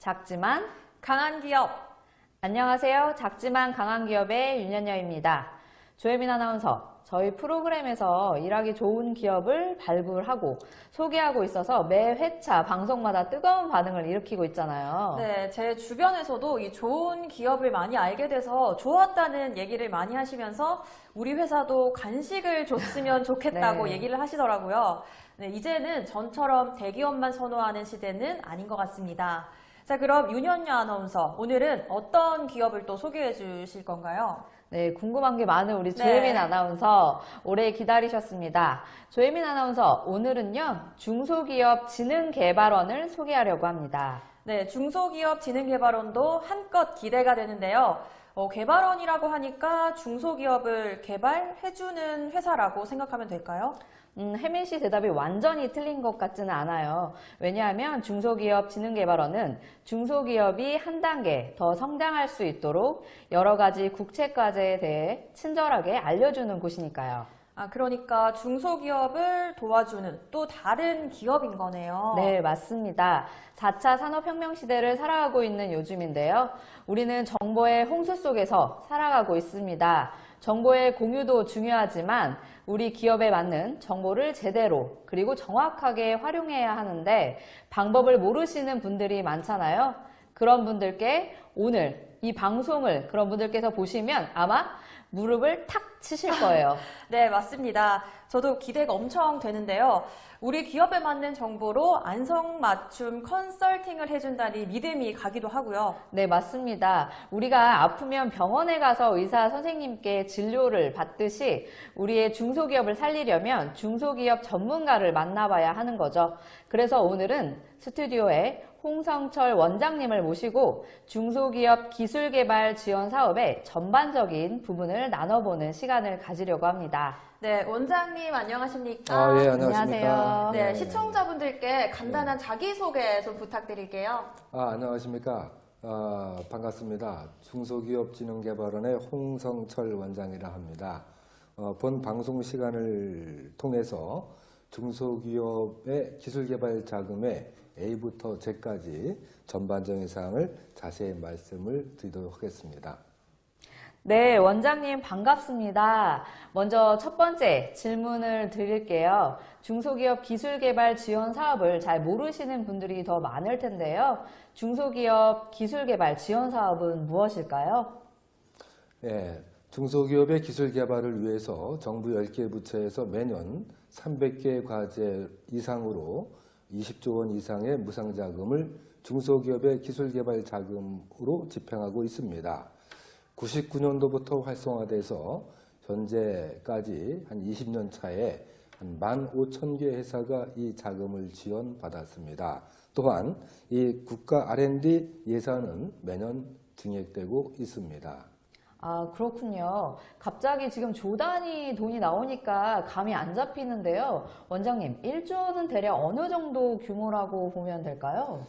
작지만 강한 기업. 안녕하세요. 작지만 강한 기업의 윤현녀입니다. 조혜민 아나운서, 저희 프로그램에서 일하기 좋은 기업을 발굴하고 소개하고 있어서 매 회차 방송마다 뜨거운 반응을 일으키고 있잖아요. 네, 제 주변에서도 이 좋은 기업을 많이 알게 돼서 좋았다는 얘기를 많이 하시면서 우리 회사도 간식을 줬으면 좋겠다고 네. 얘기를 하시더라고요. 네, 이제는 전처럼 대기업만 선호하는 시대는 아닌 것 같습니다. 자, 그럼 윤현녀 아나운서, 오늘은 어떤 기업을 또 소개해 주실 건가요? 네, 궁금한 게 많은 우리 네. 조혜민 아나운서 오래 기다리셨습니다. 조혜민 아나운서 오늘은요 중소기업 진흥개발원을 소개하려고 합니다. 네, 중소기업 진흥개발원도 한껏 기대가 되는데요. 어, 개발원이라고 하니까 중소기업을 개발해주는 회사라고 생각하면 될까요? 음, 혜민 씨 대답이 완전히 틀린 것 같지는 않아요. 왜냐하면 중소기업 진흥개발원은 중소기업이 한 단계 더 성장할 수 있도록 여러 가지 국책 과제에 대해 친절하게 알려주는 곳이니까요. 아, 그러니까 중소기업을 도와주는 또 다른 기업인 거네요. 네, 맞습니다. 4차 산업혁명 시대를 살아가고 있는 요즘인데요. 우리는 정보의 홍수 속에서 살아가고 있습니다. 정보의 공유도 중요하지만 우리 기업에 맞는 정보를 제대로 그리고 정확하게 활용해야 하는데 방법을 모르시는 분들이 많잖아요. 그런 분들께 오늘 이 방송을 그런 분들께서 보시면 아마 무릎을 탁 치실 거예요. 네, 맞습니다. 저도 기대가 엄청 되는데요. 우리 기업에 맞는 정보로 안성맞춤 컨설팅을 해준다니 믿음이 가기도 하고요. 네, 맞습니다. 우리가 아프면 병원에 가서 의사 선생님께 진료를 받듯이 우리의 중소기업을 살리려면 중소기업 전문가를 만나봐야 하는 거죠. 그래서 오늘은 스튜디오에 홍성철 원장님을 모시고 중소기업 기술개발 지원 사업의 전반적인 부분을 나눠보는 시간을 가지려고 합니다. 네, 원장님 안녕하십니까? 아, 예, 안녕하세요. 안녕하십니까. 네, 시청자분들께 간단한 자기소개 좀 부탁드릴게요. 아, 안녕하십니까. 아, 반갑습니다. 중소기업진흥개발원의 홍성철 원장이라 합니다. 어, 본 방송 시간을 통해서 중소기업의 기술개발 자금의 A부터 Z까지 전반적인 사항을 자세히 말씀을 드리도록 하겠습니다. 네, 원장님 반갑습니다. 먼저 첫 번째 질문을 드릴게요. 중소기업 기술개발 지원 사업을 잘 모르시는 분들이 더 많을 텐데요. 중소기업 기술개발 지원 사업은 무엇일까요? 예, 중소기업의 기술 개발을 위해서 정부 10개 부처에서 매년 300개 과제 이상으로 20조 원 이상의 무상 자금을 중소기업의 기술 개발 자금으로 집행하고 있습니다. 99년도부터 활성화돼서 현재까지 한 20년 차에 한 15,000개 회사가 이 자금을 지원받았습니다. 또한 이 국가 R&D 예산은 매년 증액되고 있습니다. 아, 그렇군요. 갑자기 지금 조 단위 돈이 나오니까 감이 안 잡히는데요. 원장님, 1조는 대략 어느 정도 규모라고 보면 될까요?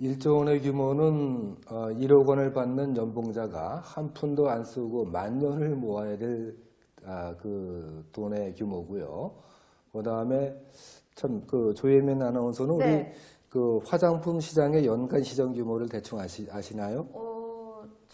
1조 원의 규모는 어, 1억 원을 받는 연봉자가 한 푼도 안 쓰고 만 년을 모아야 될 아, 그 돈의 규모고요. 그다음에 참 그 조혜민 아나운서는 네. 우리 그 화장품 시장의 연간 시장 규모를 대충 아시, 아시나요? 어,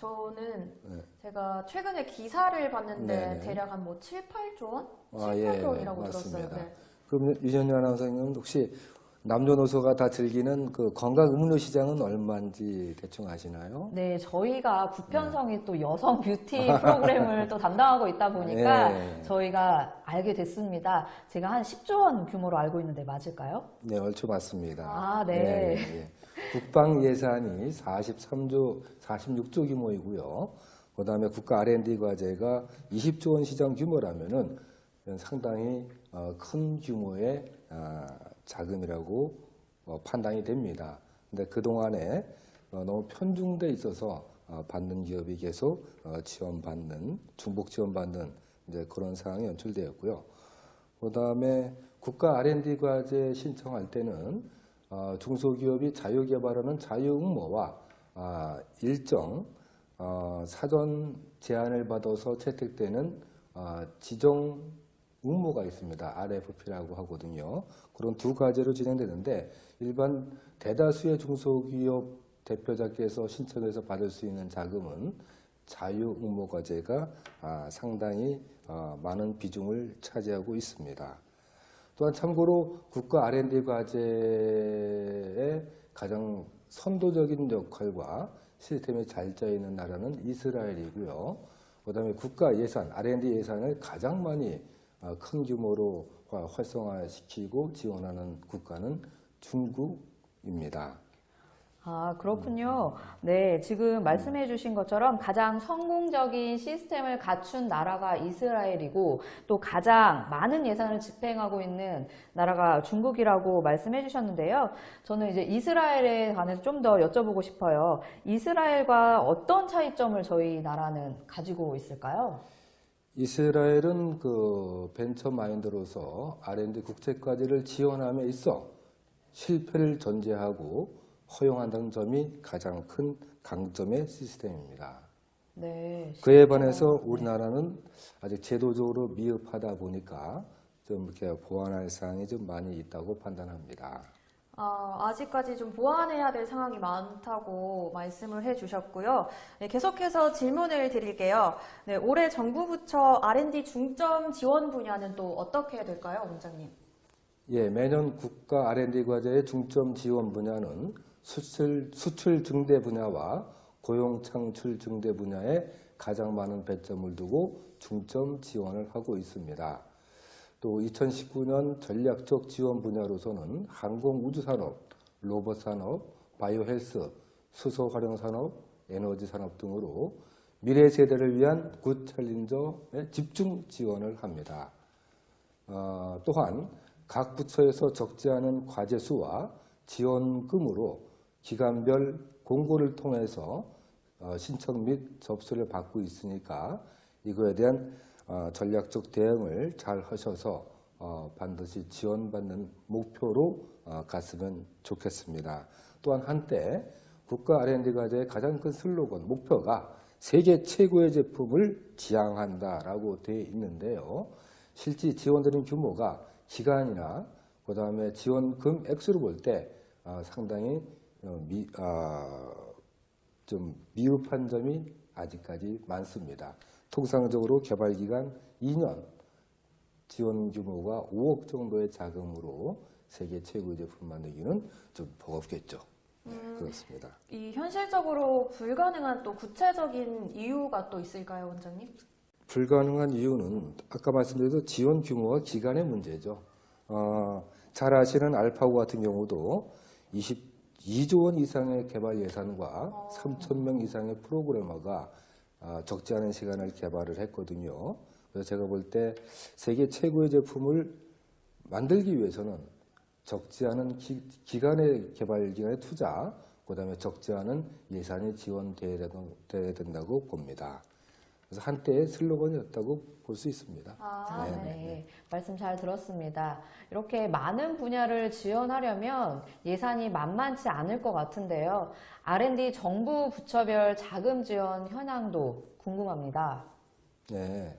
저는 네. 제가 최근에 기사를 봤는데 네네. 대략 한 뭐 7, 8조 원? 7, 아, 예, 8조 원이라고 맞습니다. 들었어요. 네. 그럼 유전현 아나운서님은 혹시 남녀노소가 다 즐기는 그 건강 음료 시장은 얼마인지 대충 아시나요? 네, 저희가 구편성이 또 여성 뷰티 프로그램을 또 담당하고 있다 보니까 네. 저희가 알게 됐습니다. 제가 한 10조 원 규모로 알고 있는데 맞을까요? 네, 얼추 맞습니다. 아, 네. 예, 예. 국방 예산이 43조, 46조 규모이고요. 그 다음에 국가 R&D 과제가 20조 원 시장 규모라면은 상당히 어, 큰 규모의 아, 자금이라고 어, 판단이 됩니다. 근데 그 동안에 어, 너무 편중돼 있어서 어, 받는 기업이 계속 어, 지원받는 중복 지원받는 이제 그런 상황이 연출되었고요. 그 다음에 국가 R&D 과제 신청할 때는 어, 중소기업이 자유개발하는 자유응모와 아, 일정 어, 사전 제안을 받아서 채택되는 어, 지정 응모가 있습니다. RFP라고 하거든요. 그런 두 가지로 진행되는데 일반 대다수의 중소기업 대표자께서 신청해서 받을 수 있는 자금은 자유응모과제가 아, 상당히 어, 많은 비중을 차지하고 있습니다. 또한 참고로 국가 R&D 과제의 가장 선도적인 역할과 시스템이 잘 짜여 있는 나라는 이스라엘이고요. 그 다음에 국가 예산 R&D 예산을 가장 많이 어, 큰 규모로 화- 활성화시키고 지원하는 국가는 중국입니다. 아, 그렇군요. 네, 지금 말씀해 주신 것처럼 가장 성공적인 시스템을 갖춘 나라가 이스라엘이고 또 가장 많은 예산을 집행하고 있는 나라가 중국이라고 말씀해 주셨는데요. 저는 이제 이스라엘에 관해서 좀 더 여쭤보고 싶어요. 이스라엘과 어떤 차이점을 저희 나라는 가지고 있을까요? 이스라엘은 그 벤처 마인드로서 R&D 국제과제를 지원함에 있어 실패를 전제하고 허용한다는 점이 가장 큰 강점의 시스템입니다. 네. 그에 반해서 우리나라는 아직 제도적으로 미흡하다 보니까 좀 이렇게 보완할 사항이 좀 많이 있다고 판단합니다. 아, 아직까지 좀 보완해야 될 상황이 많다고 말씀을 해주셨고요. 네, 계속해서 질문을 드릴게요. 네, 올해 정부 부처 R&D 중점 지원 분야는 또 어떻게 될까요, 원장님? 예, 매년 국가 R&D 과제의 중점 지원 분야는 수출, 수출 증대 분야와 고용 창출 증대 분야에 가장 많은 배점을 두고 중점 지원을 하고 있습니다. 또 2019년 전략적 지원 분야로서는 항공 우주 산업, 로봇 산업, 바이오 헬스, 수소 활용 산업, 에너지 산업 등으로 미래 세대를 위한 굿 챌린저에 집중 지원을 합니다. 어, 또한 각 부처에서 적지 않은 과제 수와 지원금으로 기간별 공고를 통해서 어, 신청 및 접수를 받고 있으니까 이거에 대한 어, 전략적 대응을 잘 하셔서 어, 반드시 지원받는 목표로 어, 갔으면 좋겠습니다. 또한 한때 국가 R&D 과제의 가장 큰 슬로건 목표가 세계 최고의 제품을 지향한다라고 되어 있는데요. 실제 지원드린 규모가 기간이나 그 다음에 지원금 액수를 볼때 상당히 어, 미, 아, 좀 미흡한 점이 아직까지 많습니다. 통상적으로 개발 기간 2년, 지원 규모가 5억 정도의 자금으로 세계 최고의 제품 만들기는 좀 버겁겠죠. 네, 그렇습니다. 이 현실적으로 불가능한 또 구체적인 이유가 또 있을까요, 원장님? 불가능한 이유는 아까 말씀드린 지원 규모와 기간의 문제죠. 어, 잘 아시는 알파고 같은 경우도 22조 원 이상의 개발 예산과 3천 명 이상의 프로그래머가 아, 적지 않은 시간을 개발을 했거든요. 그래서 제가 볼 때 세계 최고의 제품을 만들기 위해서는 적지 않은 기, 기간의 개발 기간의 투자, 그 다음에 적지 않은 예산이 지원돼야 돼야 된다고 봅니다. 그래서 한때의 슬로건이었다고 볼 수 있습니다. 아, 네, 네, 네. 말씀 잘 들었습니다. 이렇게 많은 분야를 지원하려면 예산이 만만치 않을 것 같은데요. R&D 정부 부처별 자금 지원 현황도 궁금합니다. 네.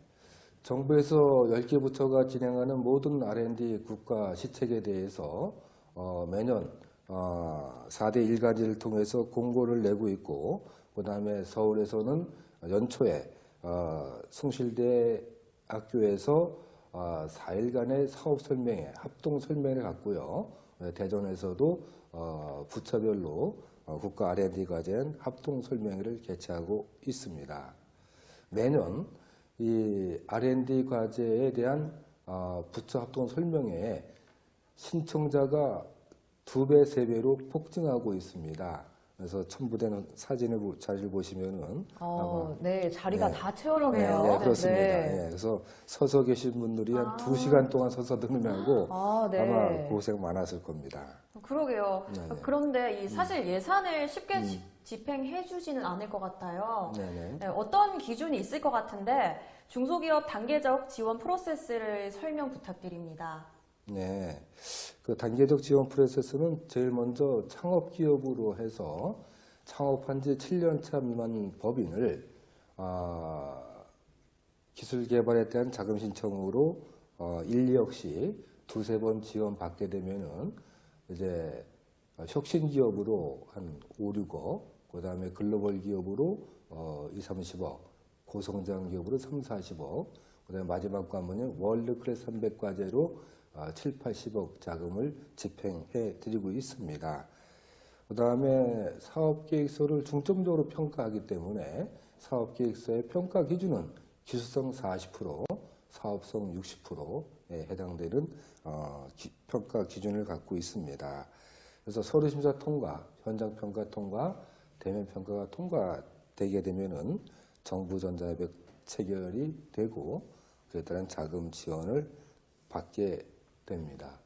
정부에서 10개 부처가 진행하는 모든 R&D 국가 시책에 대해서 어, 매년 어, 4대 일가지를 통해서 공고를 내고 있고 그 다음에 서울에서는 연초에 어, 숭실대 학교에서 어, 4일간의 사업 설명회, 합동 설명회를 갖고요. 네, 대전에서도 어, 부처별로 어, 국가 R&D 과제는 합동 설명회를 개최하고 있습니다. 매년 이 R&D 과제에 대한 어, 부처 합동 설명회에 신청자가 두 배, 세 배로 폭증하고 있습니다. 그래서 첨부된 사진을 보- 자료를 보시면은 어, 네, 자리가 네. 다 채워졌네요. 네, 네, 그렇습니다. 네. 예, 그래서 서서 계신 분들이 한두 시간 동안 서서 듣느라고 아, 네. 아마 고생 많았을 겁니다. 그러게요. 네, 네. 그런데 이 사실 예산을 쉽게 지- 집행해 주지는 않을 것 같아요. 어떤 기준이 있을 것 같은데 중소기업 단계적 지원 프로세스를 설명 부탁드립니다. 네. 그 단계적 지원 프로세스는 제일 먼저 창업 기업으로 해서 창업한 지 7년 차 미만 법인을 아, 기술 개발에 대한 자금 신청으로 어, 1, 2억씩 두세 번 지원받게 되면은 이제 어, 혁신 기업으로 한 5, 6억, 그 다음에 글로벌 기업으로 어, 2, 30억, 고성장 기업으로 3, 40억, 그 다음에 마지막 관문은 월드 클래스 300과제로 어, 7, 80억 자금을 집행해 드리고 있습니다. 그 다음에 사업계획서를 중점적으로 평가하기 때문에 사업계획서의 평가 기준은 기술성 40%, 사업성 60%에 해당되는 어, 기- 평가 기준을 갖고 있습니다. 그래서 서류심사 통과, 현장평가 통과, 대면평가가 통과되게 되면은 정부 전자협약 체결이 되고 그에 따른 자금 지원을 받게 됩니다.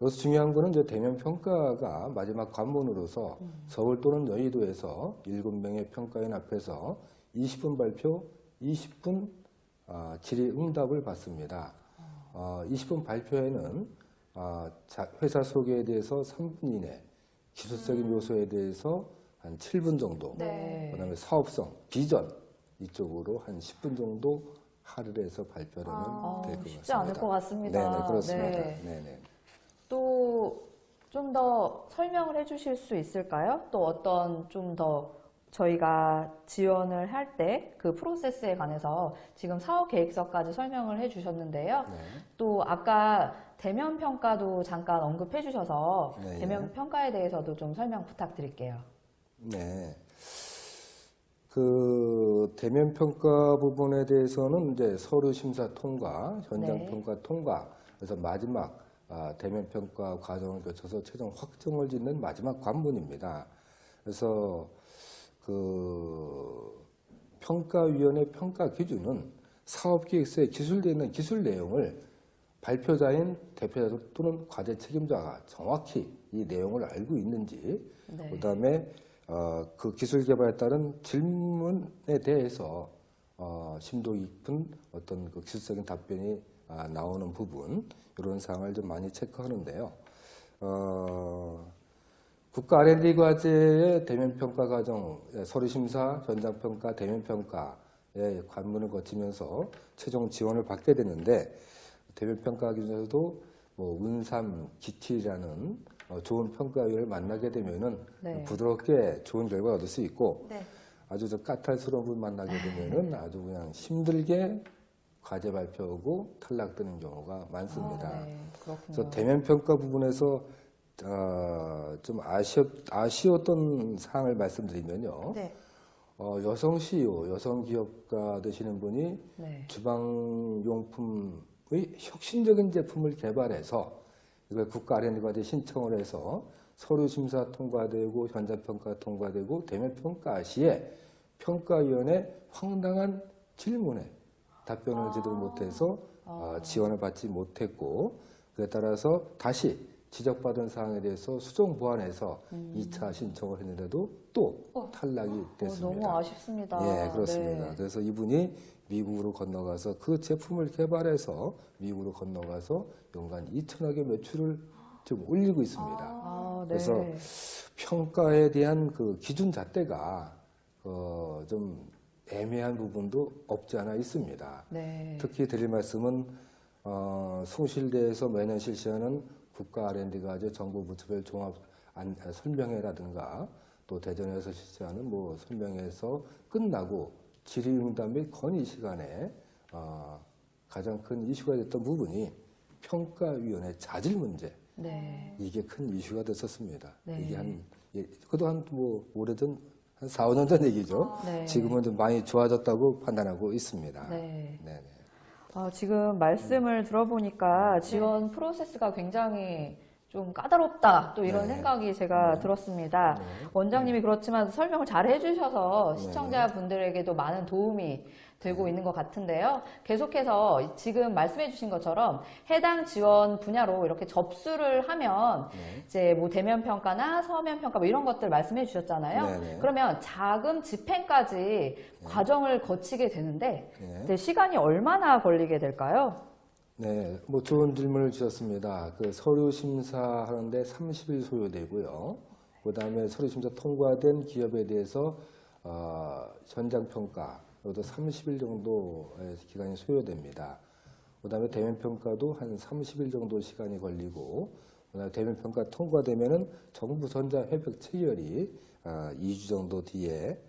여기서 중요한 거는 이제 대면 평가가 마지막 관문으로서 서울 또는 여의도에서 7명의 평가인 앞에서 20분 발표, 20분 아, 질의 응답을 받습니다. 어, 20분 발표에는 아, 자- 회사 소개에 대해서 3분 이내, 기술적인 요소에 대해서 한 7분 정도, 네. 그 다음에 사업성, 비전 이쪽으로 한 10분 정도 발표를 하면 아, 될것 같습니다. 쉽지 않을 것 같습니다. 네네 그렇습니다. 네. 네네. 또 좀 더 설명을 해주실 수 있을까요? 또 어떤 좀 더 저희가 지원을 할 때 그 프로세스에 관해서 지금 사업 계획서까지 설명을 해주셨는데요. 네. 또 아까 대면 평가도 잠깐 언급해 주셔서 네, 대면 평가에 대해서도 좀 설명 부탁드릴게요. 네. 그 대면 평가 부분에 대해서는 이제 서류 심사 통과, 현장 네. 평가 통과, 그래서 마지막 아, 대면 평가 과정을 거쳐서 최종 확정을 짓는 마지막 관문입니다. 그래서 그 평가위원회 평가 기준은 사업계획서에 기술되어 있는 기술 내용을 발표자인 대표자 또는 과제 책임자가 정확히 이 내용을 알고 있는지 네. 그다음에 어, 그 기술 개발에 따른 질문에 대해서 어, 심도 깊은 어떤 그 기술적인 답변이 아, 나오는 부분 이런 사항을 좀 많이 체크하는데요. 어, 국가 R&D 과제의 대면 평가 과정, 예, 서류 심사, 현장 평가, 대면 평가의 관문을 거치면서 최종 지원을 받게 되는데 대면 평가 기준에서도 뭐 운삼, 어, 좋은 평가위를 만나게 되면은 네. 부드럽게 좋은 결과 얻을 수 있고 네. 아주 저 까탈스러운 분 만나게 되면은 아주 그냥 힘들게 과제 발표하고 탈락되는 경우가 많습니다. 아, 네. 그래서 대면 평가 부분에서 어, 좀 아쉬웠, 아쉬웠던 사항을 말씀드리면요. 네. 어, 여성 CEO, 여성 기업가 되시는 분이 네. 주방용품의 혁신적인 제품을 개발해서 이걸 국가 R&D 과제 신청을 해서 서류 심사 통과되고 현장 평가 통과되고 대면 평가 시에 평가위원회 황당한 질문에 답변을 제대로 못해서 어, 지원을 받지 못했고 그에 따라서 다시 지적받은 사항에 대해서 수정 보완해서 2차 신청을 했는데도 또 탈락이 어, 됐습니다. 너무 아쉽습니다. 예, 그렇습니다. 네. 그래서 이분이 미국으로 건너가서 그 제품을 개발해서 미국으로 건너가서 연간 2천억의 매출을 지금 올리고 있습니다. 아, 네. 그래서 평가에 대한 그 기준 잣대가 어, 좀 애매한 부분도 없지 않아 있습니다. 네. 특히 드릴 말씀은 어, 숭실대에서 매년 실시하는 국가 R&D 과제 정부 부처별 종합 안- 아, 설명회라든가 또 대전에서 실시하는 뭐 설명회에서 끝나고 질의응답 및 건의 시간에 어, 가장 큰 이슈가 됐던 부분이 평가위원회 자질 문제 네. 이게 큰 이슈가 됐었습니다. 네. 이게 한 예, 그도 한 뭐 오래전 한 4, 5년 전 얘기죠. 네. 지금은 좀 많이 좋아졌다고 판단하고 있습니다. 네. 네네. 아, 지금 말씀을 들어보니까 지원 프로세스가 굉장히 좀 까다롭다 또 이런 네. 생각이 제가 들었습니다. 네. 원장님이 그렇지만 설명을 잘 해주셔서 네. 시청자분들에게도 많은 도움이 되고 있는 것 같은데요. 계속해서 지금 말씀해 주신 것처럼 해당 지원 분야로 이렇게 접수를 하면 네. 이제 뭐 대면 평가나 서면 평가 뭐 이런 것들 말씀해 주셨잖아요. 그러면 자금 집행까지 과정을 거치게 되는데 네. 시간이 얼마나 걸리게 될까요? 네, 뭐 좋은 질문을 주셨습니다. 그 서류 심사하는데 30일 소요되고요. 그 다음에 서류 심사 통과된 기업에 대해서 어, 현장 평가 이것도 30일 정도의 기간이 소요됩니다. 그 다음에 대면 평가도 한 30일 정도 시간이 걸리고 그다음에 대면 평가 통과되면은 정부 전자 협약 체결이 아, 2주 정도 뒤에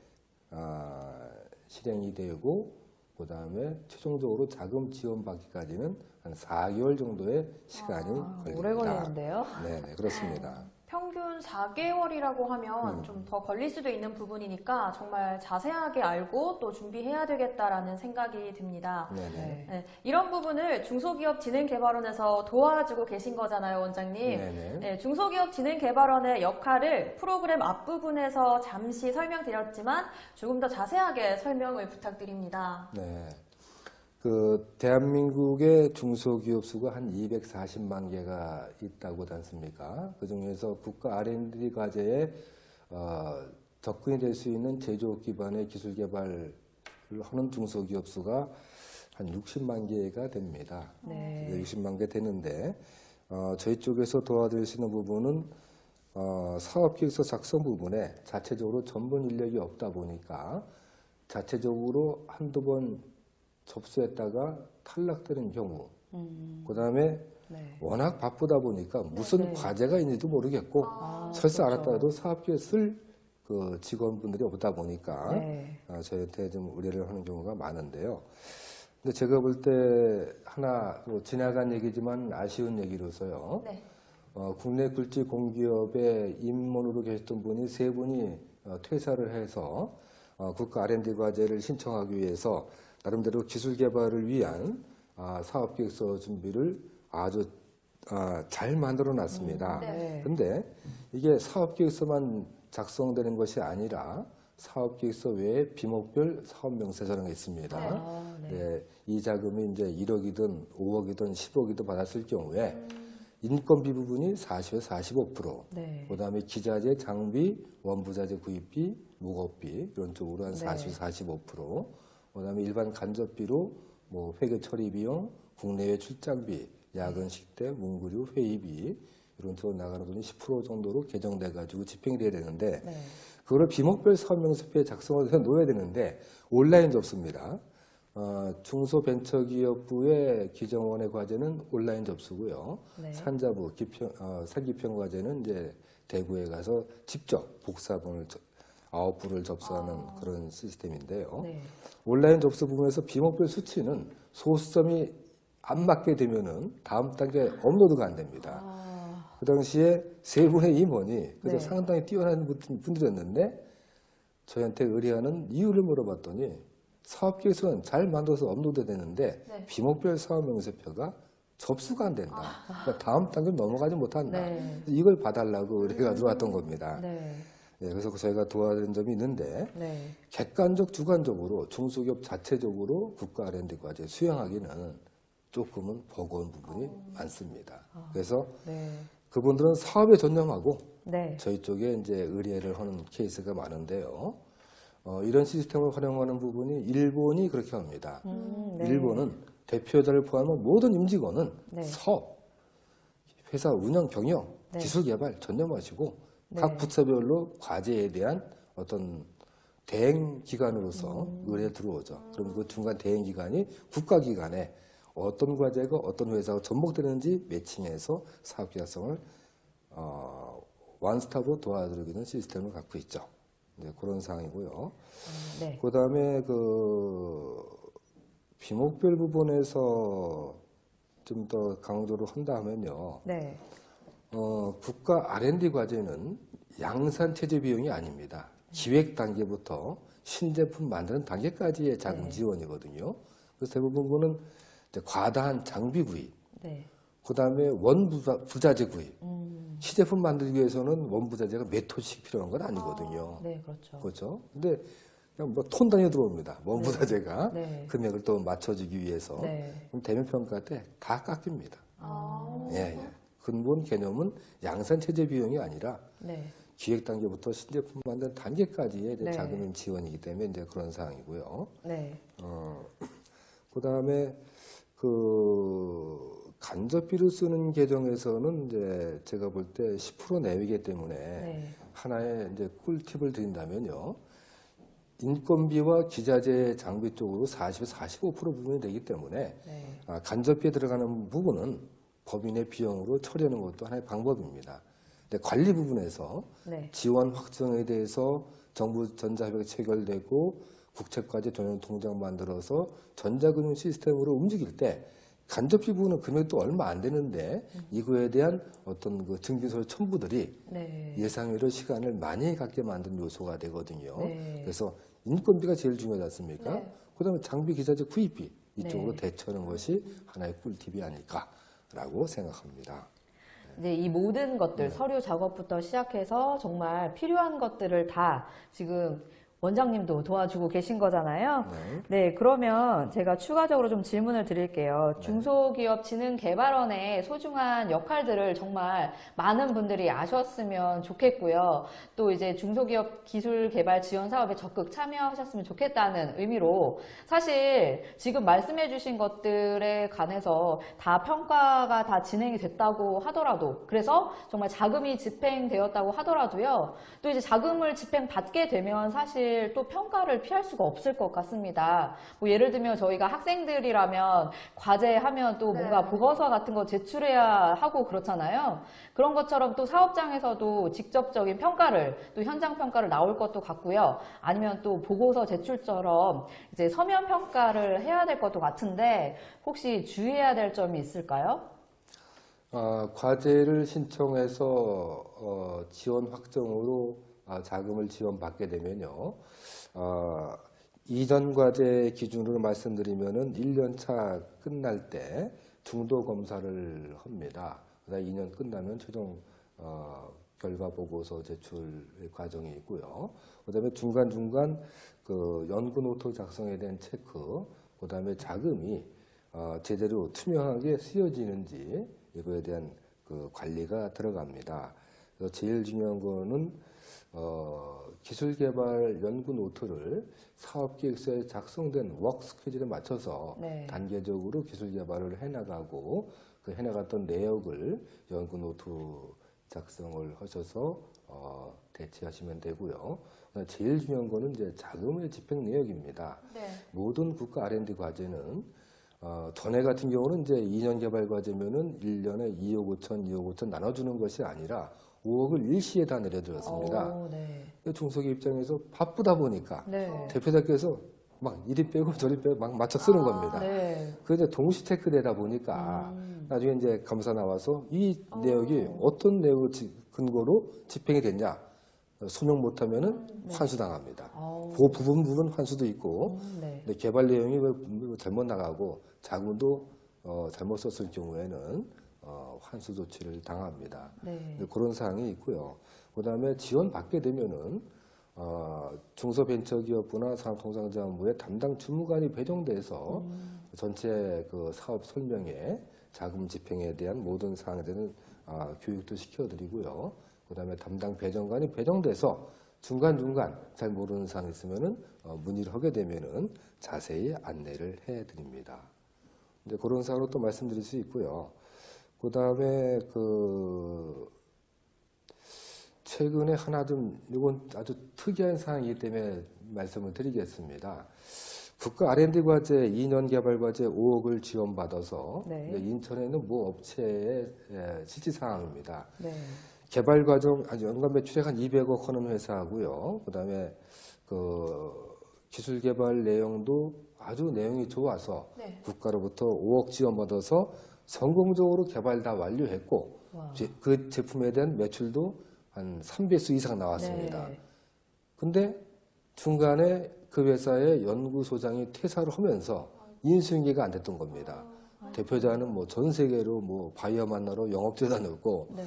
아, 실행이 되고 그 다음에 최종적으로 자금 지원받기까지는 한 4개월 정도의 시간이 아, 걸립니다. 오래 걸리는데요. 네, 네, 그렇습니다. 평균 4개월이라고 하면 음. 좀더 걸릴 수도 있는 부분이니까 정말 자세하게 알고 또 준비해야 되겠다라는 생각이 듭니다. 네, 네. 이런 부분을 중소기업 진흥개발원에서 도와주고 계신 거잖아요, 원장님. 네, 네. 네, 중소기업 진흥개발원의 역할을 프로그램 앞부분에서 잠시 설명드렸지만 조금 더 자세하게 설명을 부탁드립니다. 네. 그 대한민국의 중소기업 수가 한 240만 개가 있다고 않습니까? 그 중에서 국가 R&D 과제에 어, 접근이 될 수 있는 제조업 기반의 기술 개발을 하는 중소기업 수가 한 60만 개가 됩니다. 네. 네, 60만 개 되는데 어, 저희 쪽에서 도와드릴 수 있는 부분은 어, 사업계획서 작성 부분에 자체적으로 전문 인력이 없다 보니까 자체적으로 한두 번 접수했다가 탈락되는 경우 음, 그 다음에 네. 워낙 바쁘다 보니까 무슨 네. 과제가 있는지도 모르겠고 아, 설사 그렇죠. 알았더라도 사업계획 쓸그 직원분들이 없다 보니까 네. 어, 저희한테 좀 의뢰를 하는 경우가 많은데요. 근데 제가 볼 때 하나 뭐 지나간 얘기지만 아쉬운 얘기로서요. 네. 어, 국내 굴지 공기업에 임원으로 계셨던 분이 세 분이 어, 퇴사를 해서 어, 국가 R&D 과제를 신청하기 위해서 나름대로 기술 개발을 위한 아, 사업 계획서 준비를 아주 아, 잘 만들어 놨습니다. 음, 네. 네. 근데 이게 사업 계획서만 작성되는 것이 아니라 사업 계획서 외에 비목별 사업 명세서가 있습니다. 네. 아, 네. 네, 이 자금이 이제 1억이든 5억이든 10억이든 받았을 경우에 음. 인건비 부분이 40에서 45%, 네. 그 다음에 기자재, 장비, 원부자재 구입비, 무겁비 이런 쪽으로 한 네. 40, 45%, 그다음에 일반 간접비로 뭐 회계 처리 비용, 국내외 출장비, 야근 식대, 문구류, 회의비 이런 쪽으로 나가는 돈이 10% 정도로 개정돼 가지고 집행이 돼야 되는데 네. 그거를 비목별 사업명세표에 작성을 해 놓아야 되는데 온라인 접수입니다. 어, 중소벤처기업부의 기정원의 과제는 온라인 접수고요. 네. 산자부 기평, 어, 산기평 과제는 이제 대구에 가서 직접 복사본을 저- 아홉 부를 접수하는 그런 시스템인데요. 네. 온라인 접수 부분에서 비목별 수치는 소수점이 안 맞게 되면은 다음 단계 업로드가 안 됩니다. 아, 그 당시에 세 분의 임원이 그래서 네. 상당히 뛰어난 분- 분들이었는데 저희한테 의뢰하는 이유를 물어봤더니 사업 계획서는 잘 만들어서 업로드 되는데 네. 비목별 사업 명세표가 접수가 안 된다. 그러니까 다음 단계로 넘어가지 못한다. 네. 이걸 봐달라고 의뢰가 들어왔던 겁니다. 네. 예, 그래서 저희가 도와드린 점이 있는데 네. 객관적, 주관적으로 중소기업 자체적으로 국가 R&D 과제 수행하기는 조금은 버거운 부분이 많습니다. 그래서 네. 그분들은 사업에 전념하고 네. 저희 쪽에 이제 의뢰를 하는 케이스가 많은데요. 어, 이런 시스템을 활용하는 부분이 일본이 그렇게 합니다. 음, 네. 일본은 대표자를 포함한 모든 임직원은 네. 사업, 회사 운영 경영, 네. 기술 개발 전념하시고 네. 각 부처별로 과제에 대한 어떤 대행 기관으로서 음. 의뢰 들어오죠. 그럼 그 중간 대행 기관이 국가 기관에 어떤 과제가 어떤 회사가 접목되는지 매칭해서 사업 계약성을 어, 원스톱으로 도와드리는 시스템을 갖고 있죠. 네, 그런 상황이고요. 음, 네. 그 다음에 그 비목별 부분에서 좀 더 강조를 한다 하면요. 네. 어, 국가 R&D 과제는 양산 체제 비용이 아닙니다. 기획 단계부터 신제품 만드는 단계까지의 자금 네. 지원이거든요. 그래서 대부분은 이제 과다한 장비 구입, 네. 그 다음에 원부자 부자재 구입. 음, 시제품 만들기 위해서는 원부자재가 몇 톤씩 필요한 건 아니거든요. 네, 그렇죠. 그렇죠. 근데 그냥 뭐톤 단위 들어옵니다. 원부자재가 네. 금액을 또 맞춰주기 위해서. 네. 그럼 대면 평가 때 다 깎입니다. 아, 예, 예. 근본 개념은 양산 체제 비용이 아니라 네. 기획 단계부터 신제품 만드는 단계까지의 네. 자금 지원이기 때문에 이제 그런 상황이고요. 네. 어, 그 다음에 그 간접비를 쓰는 계정에서는 이제 제가 볼 때 10% 내외이기 때문에 네. 하나의 이제 꿀팁을 드린다면요. 인건비와 기자재 장비 쪽으로 40에서 45% 부분이 되기 때문에 네. 아, 간접비에 들어가는 부분은 법인의 비용으로 처리하는 것도 하나의 방법입니다. 근데 관리 부분에서 네. 지원 확정에 대해서 정부 전자협약이 체결되고 국채까지 전용 통장 만들어서 전자금융 시스템으로 움직일 때 간접비 부분은 금액도 얼마 안 되는데 이거에 대한 어떤 그 증빙서 첨부들이 네. 예상외로 시간을 많이 갖게 만든 요소가 되거든요. 네. 그래서 인건비가 제일 중요하지 않습니까? 네. 그 다음에 장비 기자재 구입비 이쪽으로 네. 대처하는 것이 하나의 꿀팁이 아닐까 라고 생각합니다. 이제 이 모든 것들 네. 서류 작업부터 시작해서 정말 필요한 것들을 다 지금 원장님도 도와주고 계신 거잖아요. 네. 네, 그러면 제가 추가적으로 좀 질문을 드릴게요. 중소기업 진흥개발원의 소중한 역할들을 정말 많은 분들이 아셨으면 좋겠고요. 또 이제 중소기업 기술 개발 지원 사업에 적극 참여하셨으면 좋겠다는 의미로 사실 지금 말씀해 주신 것들에 관해서 다 평가가 다 진행이 됐다고 하더라도 그래서 정말 자금이 집행되었다고 하더라도요. 또 이제 자금을 집행받게 되면 사실 또 평가를 피할 수가 없을 것 같습니다. 뭐 예를 들면 저희가 학생들이라면 과제하면 또 뭔가 네. 보고서 같은 거 제출해야 하고 그렇잖아요. 그런 것처럼 또 사업장에서도 직접적인 평가를 또 현장 평가를 나올 것도 같고요. 아니면 또 보고서 제출처럼 이제 서면 평가를 해야 될 것도 같은데 혹시 주의해야 될 점이 있을까요? 아, 과제를 신청해서 어, 지원 확정으로 아, 자금을 지원받게 되면요. 아, 이전 과제 기준으로 말씀드리면은 1년 차 끝날 때 중도 검사를 합니다. 그다음 2년 끝나면 최종 어, 결과 보고서 제출 과정이 있고요. 그다음에 중간 중간 그 연구 노트 작성에 대한 체크, 그다음에 자금이 어, 제대로 투명하게 쓰여지는지 이거에 대한 그 관리가 들어갑니다. 제일 중요한 거는 어, 기술개발 연구 노트를 사업기획서에 작성된 work 스케줄에 맞춰서 네. 단계적으로 기술개발을 해나가고 그 해나갔던 내역을 연구 노트 작성을 하셔서 어, 대체하시면 되고요. 제일 중요한 거는 이제 자금의 집행 내역입니다. 네. 모든 국가 R&D 과제는 어, 전에 같은 경우는 이제 2년 개발 과제면은 1년에 2억 5천, 2억 5천 나눠주는 것이 아니라 5억을 일시에 다 내려드렸습니다. 오, 네. 중소기업 입장에서 바쁘다 보니까 네. 대표자께서 막 이리 빼고 저리 빼고 막 맞춰 쓰는 아, 겁니다. 네. 그 이제 동시 체크되다 보니까 음. 나중에 이제 감사 나와서 이 어. 내역이 어떤 내용을 지- 근거로 집행이 됐냐 소명 못하면 은 네. 환수당합니다. 아우. 그 부분 부분 환수도 있고 음, 네. 근데 개발 내용이 왜뭐 잘못 나가고 자금도 어, 잘못 썼을 경우에는 어, 환수 조치를 당합니다. 네. 네, 그런 사항이 있고요. 그다음에 지원 받게 되면은 어, 중소벤처기업부나 산업통상자원부에 담당 주무관이 배정돼서 음. 전체 그 사업 설명에 자금 집행에 대한 모든 사항에 대한 아, 교육도 시켜드리고요. 그다음에 담당 배정관이 배정돼서 중간 중간 잘 모르는 사항 있으면은 어, 문의를 하게 되면은 자세히 안내를 해드립니다. 이제 그런 사항으로 또 말씀드릴 수 있고요. 그 다음에 그 최근에 하나 좀 이건 아주 특이한 사항이기 때문에 말씀을 드리겠습니다. 국가 R&D 과제 2년 개발 과제 5억을 지원받아서 네. 이제 인천에는 모 업체의 예, 실지 사항입니다. 네. 개발 과정 아주 연간 매출액 한 200억 하는 회사하고요. 그다음에 그 기술 개발 내용도 아주 내용이 좋아서 네. 국가로부터 5억 지원받아서 성공적으로 개발 다 완료했고 와. 제- 그 제품에 대한 매출도 한 3배수 이상 나왔습니다. 네. 근데 중간에 그 회사의 연구소장이 퇴사를 하면서 인수인계가 안 됐던 겁니다. 대표자는 뭐 전 세계로 뭐 바이오 만나러 영업제 다녔고 네.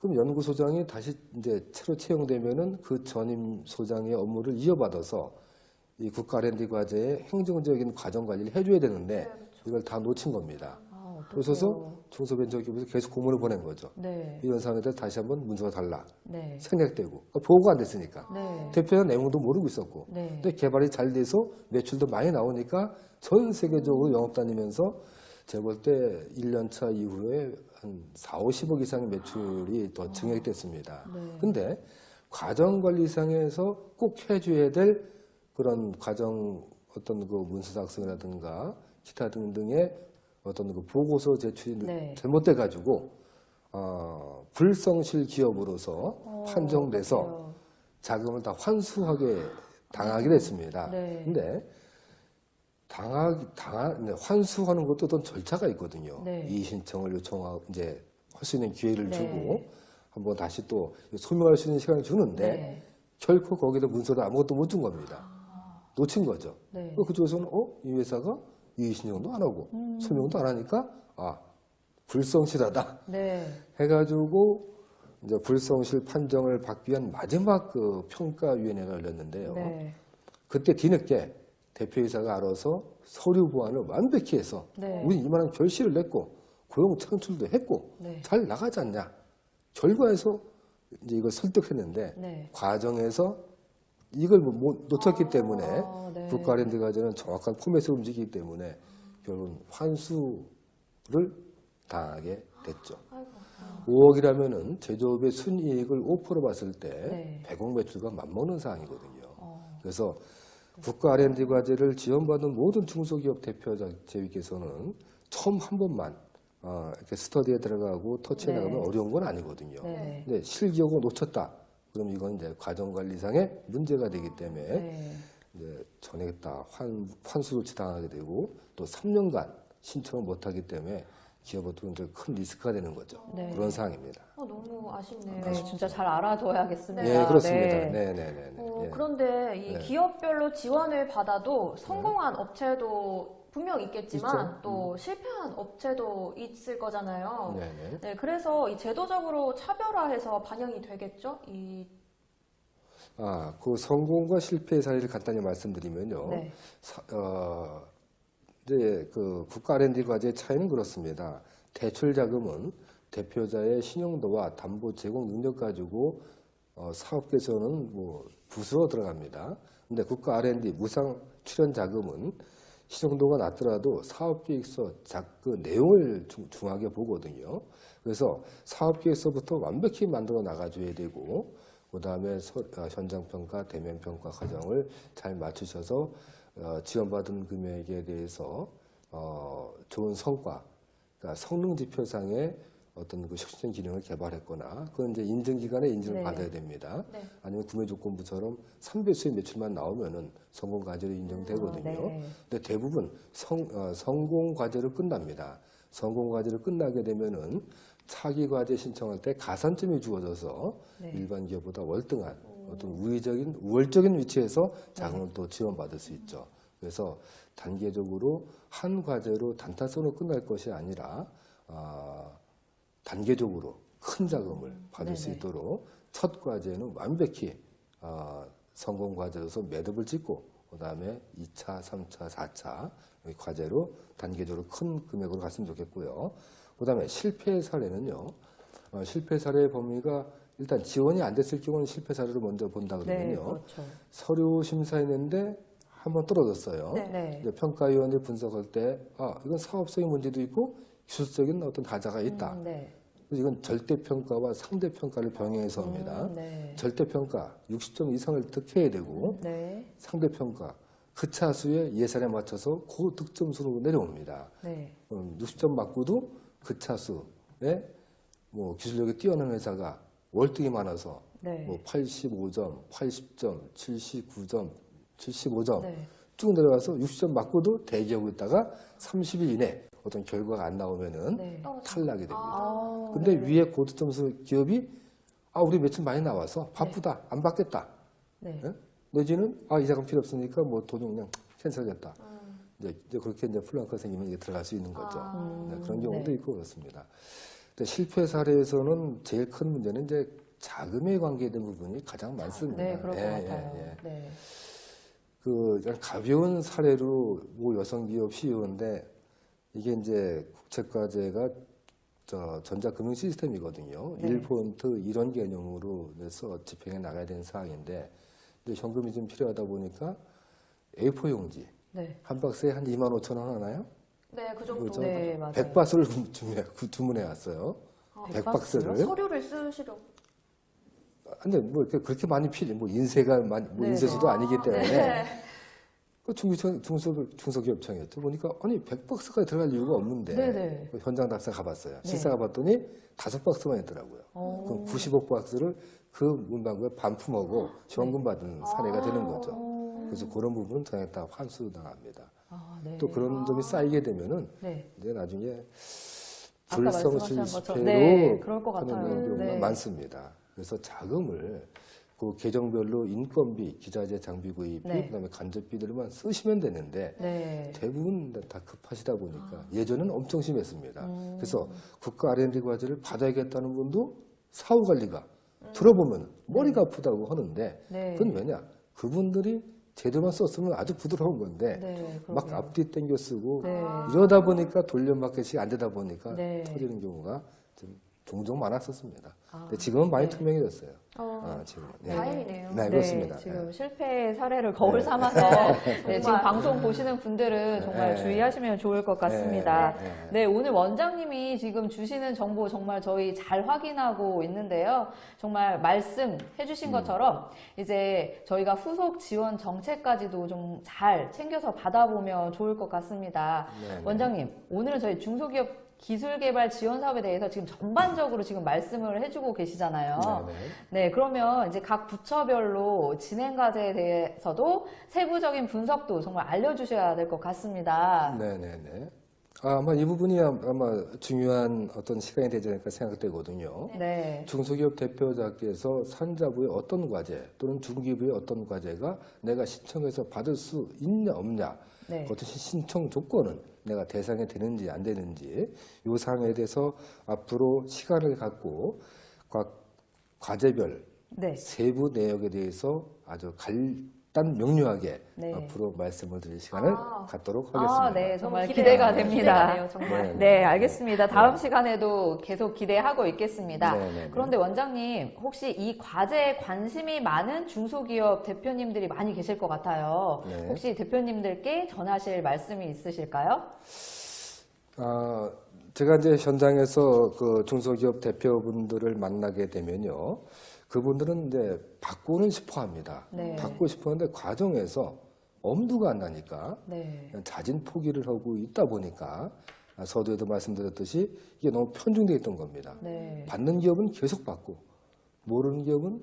그럼 연구소장이 다시 이제 새로 채용되면은 그 전임 소장의 업무를 이어받아서 이 국가 R&D 과제의 행정적인 과정 관리를 해줘야 되는데 이걸 다 놓친 겁니다. 아. 그러셔서 중소벤처기업에서 계속 공문을 보낸 거죠. 네. 이런 상황에 대해서 다시 한번 문서가 달라 네. 생략되고 그러니까 보고가 안 됐으니까 네. 대표자 내용도 모르고 있었고 네. 근데 개발이 잘 돼서 매출도 많이 나오니까 전 세계적으로 영업 다니면서 제가 볼 때 1년 차 이후에 한 4, 50억 이상의 매출이 더 증액이 됐습니다. 네. 근데 과정 관리상에서 꼭 해줘야 될 그런 과정 어떤 그 문서 작성이라든가 기타 등등의 어떤 그 보고서 제출이 네. 잘못돼 가지고 어, 불성실 기업으로서 어, 판정돼서 그래요. 자금을 다 환수하게 당하게 됐습니다. 네. 근데 당하, 당하, 네, 환수하는 것도 어떤 절차가 있거든요. 네. 이의 신청을 요청하고 이제 할 수 있는 기회를 네. 주고 한번 다시 또 소명할 수 있는 시간을 주는데 네. 결코 거기다 문서를 아무것도 못 준 겁니다. 놓친 거죠. 네. 그쪽에서는 어? 이 회사가 이의 신청도 안 하고 음. 소명도 안 하니까 아 불성실하다 네. 해가지고 이제 불성실 판정을 받기 위한 마지막 그 평가위원회가 열렸는데요. 네. 그때 뒤늦게 대표이사가 알아서 서류 보완을 완벽히 해서 네. 우리 이만한 결실을 냈고 고용 창출도 했고 네. 잘 나가지 않냐 결과에서 이제 이걸 설득했는데 네. 과정에서 이걸 못- 못 놓쳤기 때문에 아, 네. 국가랜드 과제는 정확한 포맷으로 움직이기 때문에 결국은 환수를 당하게 됐죠. 아이고. 5억이라면은 제조업의 순이익을 5% 봤을 때 네. 100억 매출과 맞먹는 사항이거든요. 어, 그래서 국가 R&D 과제를 지원받은 모든 중소기업 대표자께서는 처음 한 번만 어, 이렇게 스터디에 들어가고 터치해 네. 나가면 어려운 건 아니거든요. 네. 근데 실기업을 놓쳤다. 그럼 이건 이제 과정관리상의 문제가 되기 때문에 네. 이제 전액 다 환, 환수 조치 당하게 되고 또 3년간 신청을 못하기 때문에 기업은 이제 큰 리스크가 되는 거죠. 네. 그런 상황입니다. 어, 너무 아쉽네요. 네, 진짜 잘 알아둬야겠습니다. 네, 그렇습니다. 네. 네, 네, 네. 네. 어, 예. 그런데 이 네. 기업별로 지원을 받아도 성공한 업체도 분명 있겠지만 있죠. 음. 또 실패한 업체도 있을 거잖아요. 네, 네. 네, 그래서 이 제도적으로 차별화해서 반영이 되겠죠? 이 아, 그 성공과 실패 사례를 간단히 말씀드리면요. 네. 사- 어, 이제 그 국가 R&D 과제의 차이는 그렇습니다. 대출 자금은 대표자의 신용도와 담보 제공 능력 가지고 어, 사업계에서는 뭐 부수로 들어갑니다. 근데 국가 R&D 무상 출연 자금은 신용도가 낮더라도 사업계획서 작, 그 내용을 중, 중하게 보거든요. 그래서 사업계획서부터 완벽히 만들어 나가줘야 되고, 그 다음에 현장평가, 대면평가 과정을 잘 맞추셔서 어, 지원받은 금액에 대해서 어, 좋은 성과, 그러니까 성능 지표상의 어떤 그 혁신 기능을 개발했거나 그건 이제 인증 기관에 인증을 네. 받아야 됩니다. 네. 아니면 구매 조건부처럼 3배수의 매출만 나오면은 성공 과제로 인정되거든요. 네. 근데 대부분 성, 어, 성공 과제로 끝납니다. 성공 과제로 끝나게 되면은 차기 과제 신청할 때 가산점이 주어져서 네. 일반 기업보다 월등한 어떤 우회적인 우월적인 위치에서 자금을 또 지원받을 수 있죠. 그래서 단계적으로 한 과제로 단타성으로 끝날 것이 아니라 아, 단계적으로 큰 자금을 받을 수 네네. 있도록 첫 과제는 완벽히 아, 성공 과제로서 매듭을 짓고 그 다음에 2차, 3차, 4차 과제로 단계적으로 큰 금액으로 갔으면 좋겠고요. 그 다음에 실패 사례는요. 어, 실패 사례의 범위가 일단 지원이 안 됐을 경우는 실패 사례를 먼저 본다 네, 그러면요. 그렇죠. 서류 심사했는데 한번 떨어졌어요. 네. 네. 이제 평가위원들 분석할 때, 아, 이건 사업적인 문제도 있고 기술적인 어떤 하자가 있다. 음, 네. 이건 절대평가와 상대평가를 병행해서 합니다. 음, 네. 절대평가 60점 이상을 득해야 되고, 네. 상대평가 그 차수의 예산에 맞춰서 고득점 수로 내려옵니다. 네. 음, 60점 맞고도 그 차수에 뭐 기술력이 뛰어난 회사가 월등히 많아서 네. 뭐 85점, 80점, 79점, 75점 네. 쭉 내려가서 60점 맞고도 대기하고 있다가 30일 이내 어떤 결과가 안 나오면은 네. 떨어져. 탈락이 됩니다. 아, 근데 네. 위에 고득점수 기업이 아 우리 매출 많이 나와서 바쁘다 안 받겠다 네. 예? 내지는 아이 자금 필요 없으니까 뭐 돈은 그냥 캔슬하겠다 음. 이제, 이제 그렇게 이제 플랑크가 생기면 이제 들어갈 수 있는 거죠. 아. 음, 네, 그런 경우도 네. 있고 그렇습니다. 근데 실패 사례에서는 제일 큰 문제는 이제 자금에 관계된 부분이 가장 많습니다. 네, 그럴 것 예, 같아요. 예, 예. 네. 그 가벼운 사례로 모 여성 기업 CEO인데 이게 이제 국책과제가 저 전자금융 시스템이거든요. 네. 1포인트 이런 개념으로 해서 집행해 나가야 되는 사항인데 근데 현금이 좀 필요하다 보니까 A4 용지 네. 한 박스에 한 2만 5천 원 하나요? 네, 그 정도. 그죠? 네, 맞아요. 100박스를 주문해, 주문해 왔어요. 아, 100박스를. 서류를 쓰시려고. 근데 뭐 그렇게 많이 필요, 뭐 인쇄가 많이, 뭐 네, 인쇄수도 네. 아니기 때문에 네. 그 중기청, 중소, 중소기업청이었죠. 보니까 아니 100박스까지 들어갈 이유가 없는데 네네. 그 현장 답사 가봤어요. 네. 실사 가봤더니 다섯 박스만 있더라고요. 어. 그럼 90억 박스를 그 문방구에 반품하고 지원금 받은 사례가 되는 거죠. 어. 그래서 그런 부분은 당연히 다 환수 나갑니다. 아, 네. 또 그런 점이 쌓이게 되면은 네. 이제 나중에 불성실 것처럼 실패로 네, 그럴 것 하는 같아요. 경우가 네. 많습니다. 그래서 자금을 그 계정별로 인건비, 기자재 장비 구입비, 네. 그다음에 간접비들만 쓰시면 되는데 네. 대부분 다 급하시다 보니까 예전에는 엄청 심했습니다. 음. 그래서 국가 R&D 과제를 받아야겠다는 분도 사후 관리가 들어보면 머리가 아프다고 하는데 네. 그건 왜냐? 그분들이 제대로만 썼으면 아주 부드러운 건데 네, 막. 앞뒤 땡겨 쓰고 네. 이러다 보니까 돌려막기이 안 되다 보니까 네. 터지는 경우가 좀 종종 많았었습니다. 아, 근데 지금은 많이 네. 투명해졌어요. 어, 아, 지금 다행이네요. 네, 그렇습니다. 지금 네. 실패 사례를 거울 네. 삼아서 네, 지금. 방송 보시는 분들은 정말 네. 주의하시면 좋을 것 같습니다. 네, 네. 네, 오늘 원장님이 지금 주시는 정보 정말 저희 잘 확인하고 있는데요. 정말 말씀해 음. 주신 것처럼 이제 저희가 후속 지원 정책까지도 좀 잘 챙겨서 받아보면 좋을 것 같습니다. 네, 네. 원장님, 오늘은 저희 중소기업 기술개발 지원 사업에 대해서 지금 전반적으로 지금 말씀을 해주고 계시잖아요. 네, 네. 네, 그러면 이제 각 부처별로 진행 과제에 대해서도 세부적인 분석도 정말 알려주셔야 될 것 같습니다. 네네네. 아, 아마 이 부분이 아- 아마 중요한 어떤 시간이 되지 않을까 생각되거든요. 네. 중소기업 대표자께서 산자부의 어떤 과제 또는 중기부의 어떤 과제가 내가 신청해서 받을 수 있냐 없냐 네. 어떤 신청 조건은 내가 대상이 되는지 안 되는지 이 사항에 대해서 앞으로 시간을 갖고 각 과제별 네. 세부 내역에 대해서 아주 간단 명료하게 네. 앞으로 말씀을 드릴 시간을 아. 갖도록 하겠습니다. 아, 네. 정말 기대가- 기대가 됩니다. 기대가 돼요, 정말. 네. 네, 알겠습니다. 다음 시간에도 계속 기대하고 있겠습니다. 네, 네, 네. 그런데 원장님, 혹시 이 과제에 관심이 많은 중소기업 대표님들이 많이 계실 것 같아요. 네. 혹시 대표님들께 전하실 말씀이 있으실까요? 아, 제가 이제 현장에서 그 중소기업 대표분들을 만나게 되면요. 그분들은 이제 받고는 싶어 합니다. 네. 받고 싶어 하는데 과정에서 엄두가 안 나니까 네. 자진 포기를 하고 있다 보니까 아, 서두에도 말씀드렸듯이 이게 너무 편중되어 있던 겁니다. 네. 받는 기업은 계속 받고 모르는 기업은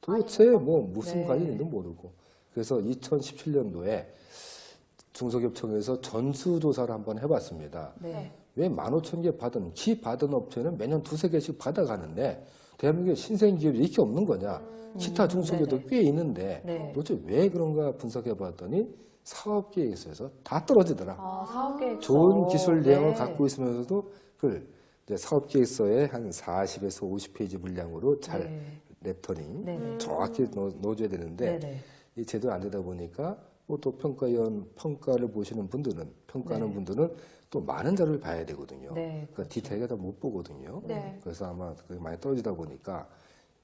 도대체 뭐 무슨 네. 관리인지도 모르고 그래서 2017년도에 중소기업청에서 전수조사를 한번 해봤습니다. 네. 왜 15,000개 받은 기 받은 업체는 매년 두세 개씩 받아가는데 대한민국에 신생 기업이 이렇게 없는 거냐? 기타 중소기업도 네네. 꽤 있는데 네. 도대체 왜 그런가 분석해 봤더니 사업 계획서에서 다 떨어지더라. 아, 사업 계획서. 좋은 기술 내용을 네. 갖고 있으면서도 그걸 이제 사업 계획서에 한 40에서 50페이지 분량으로 잘 네. 랩터링 네네. 정확히 넣어, 넣어줘야 되는데 네네. 이 제대로 안 되다 보니까 뭐 또 평가위원 평가를 보시는 분들은 평가하는 네. 분들은 또 많은 자료를 봐야 되거든요. 네, 그러니까 디테일을 다못 보거든요. 네. 그래서 아마 그게 많이 떨어지다 보니까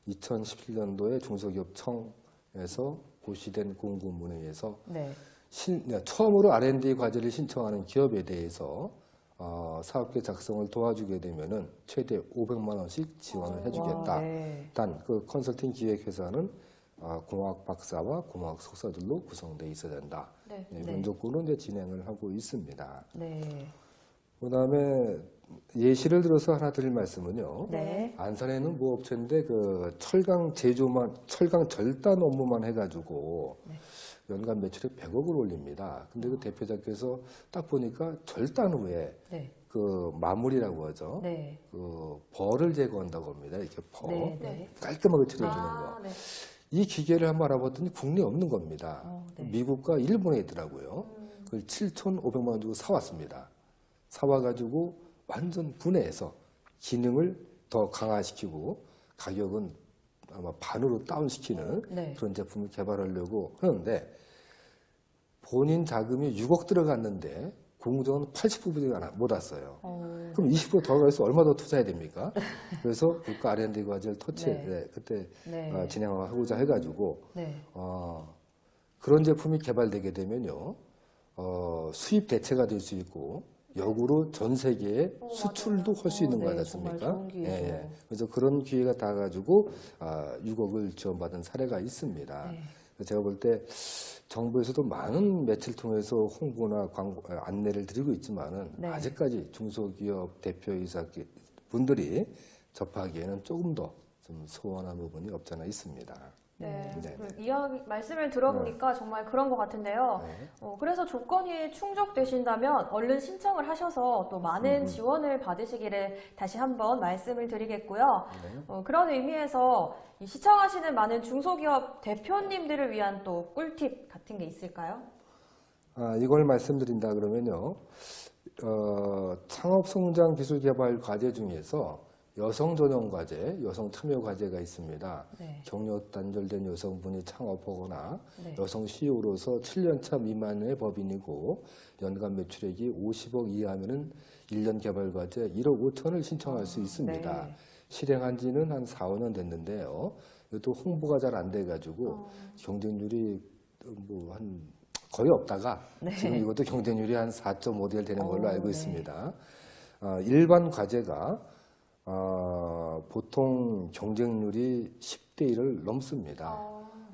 2017년도에 중소기업청에서 고시된 공고문에 의해서 네. 신- 네, 처음으로 R&D 과제를 신청하는 기업에 대해서 어, 사업계 작성을 도와주게 되면은 최대 500만 원씩 지원을 해주겠다. 와, 네. 단그 컨설팅 기획 회사는 어, 공학 박사와 공학 석사들로 구성돼 있어야 된다. 네. 네, 네. 이런 조건으로 이제 진행을 하고 있습니다. 네. 그 다음에 예시를 들어서 하나 드릴 말씀은요. 네. 안산에는 뭐 업체인데 그 철강 제조만 철강 절단 업무만 해가지고 네. 연간 매출에 100억을 올립니다. 근데 그 대표자께서 딱 보니까 절단 후에 네. 그 마무리라고 하죠. 네. 그 벌을 제거한다고 합니다. 이렇게 벌 네. 네. 깔끔하게 칠해주는 아, 거. 네. 이 기계를 한번 알아봤더니 국내에 없는 겁니다. 어, 네. 미국과 일본에 있더라고요. 그걸 7,500만 원 주고 사왔습니다. 사와가지고 완전 분해해서 기능을 더 강화시키고 가격은 아마 반으로 다운시키는 네. 그런 제품을 개발하려고 하는데 본인 자금이 6억 들어갔는데 공정은 80%가 못 왔어요. 어, 그럼 20%더 가서 얼마 더 투자해야 됩니까? 그래서 국가 R&D 과제를 터치, 네. 네, 그때 네. 어, 진행하고자 해가지고 네. 어, 그런 제품이 개발되게 되면요, 어, 수입 대체가 될 수 있고, 역으로 전 세계에 수출도 할수 어, 있는 거 네? 정말 좋은 기회죠. 그래서 그런 기회가 닿아가지고, 아, 6억을 지원받은 사례가 있습니다. 네. 제가 볼 때 정부에서도 많은 매체를 통해서 홍보나 광고, 아, 안내를 드리고 있지만은 네. 아직까지 중소기업 대표이사 분들이 접하기에는 조금 더 좀 소원한 부분이 없잖아 있습니다. 네, 네, 그 이야기 말씀을 들어보니까 정말 그런 것 같은데요. 네. 어, 그래서 조건이 충족되신다면 얼른 신청을 하셔서 또 많은 음. 지원을 받으시기를 다시 한번 말씀을 드리겠고요. 네. 어, 그런 의미에서 이 시청하시는 많은 중소기업 대표님들을 위한 또 꿀팁 같은 게 있을까요? 아, 이걸 말씀드린다 그러면요. 어, 창업 성장 기술 개발 과제 중에서 여성 전용 과제, 여성 참여 과제가 있습니다. 네. 경력 단절된 여성분이 창업하거나 네. 여성 CEO로서 7년차 미만의 법인이고 연간 매출액이 50억 이하면은 1년 개발 과제 1억 5천을 신청할 수 있습니다. 네. 실행한 지는 한 4, 5년 됐는데요. 이것도 홍보가 잘 안 돼가지고 경쟁률이 뭐 한 거의 없다가 네. 지금 이것도 경쟁률이 한 4.5대1 되는 걸로 오, 알고 네. 있습니다. 아, 일반 과제가 아, 보통 경쟁률이 10대 1을 넘습니다.